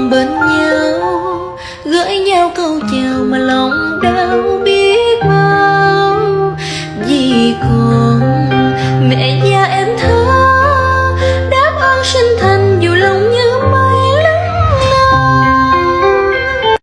còn bên nhau gửi nhau câu chào mà lòng đau biết bao. Vì còn